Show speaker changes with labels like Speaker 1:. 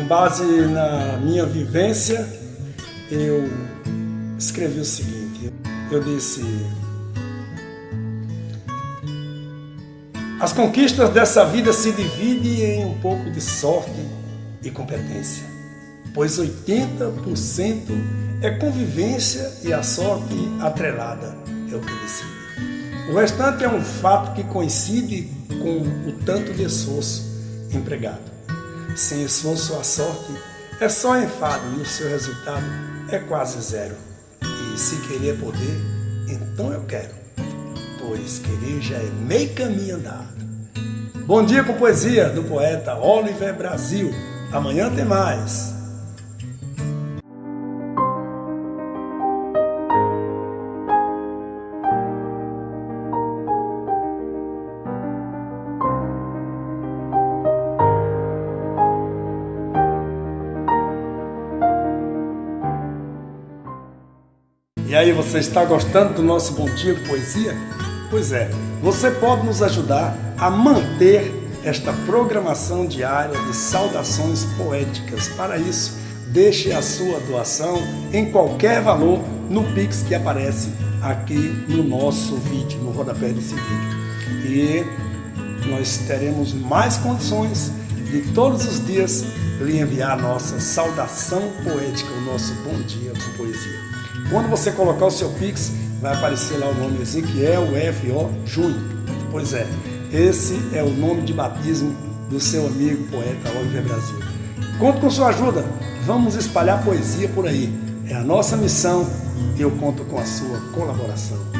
Speaker 1: com base na minha vivência, eu escrevi o seguinte. Eu disse: As conquistas dessa vida se dividem em um pouco de sorte e competência, pois 80% é convivência e a sorte atrelada é o que decide. O restante é um fato que coincide com o tanto de esforço empregado. Sem esforço, a sorte é só enfado e o seu resultado é quase zero. E se querer poder, então eu quero, pois querer já é meio caminho andado. Bom dia com poesia do poeta Oliver Brasil. Amanhã tem mais. E aí, você está gostando do nosso Bom Dia de Poesia? Pois é, você pode nos ajudar a manter esta programação diária de saudações poéticas. Para isso, deixe a sua doação em qualquer valor no Pix que aparece aqui no nosso vídeo, no rodapé desse vídeo. E nós teremos mais condições de todos os dias lhe enviar a nossa saudação poética, o nosso bom dia com poesia. Quando você colocar o seu Pix, vai aparecer lá o nome Ezequiel F.O. Júnior. Pois é, esse é o nome de batismo do seu amigo poeta Oliver Brasil. Conto com sua ajuda, vamos espalhar poesia por aí. É a nossa missão e eu conto com a sua colaboração.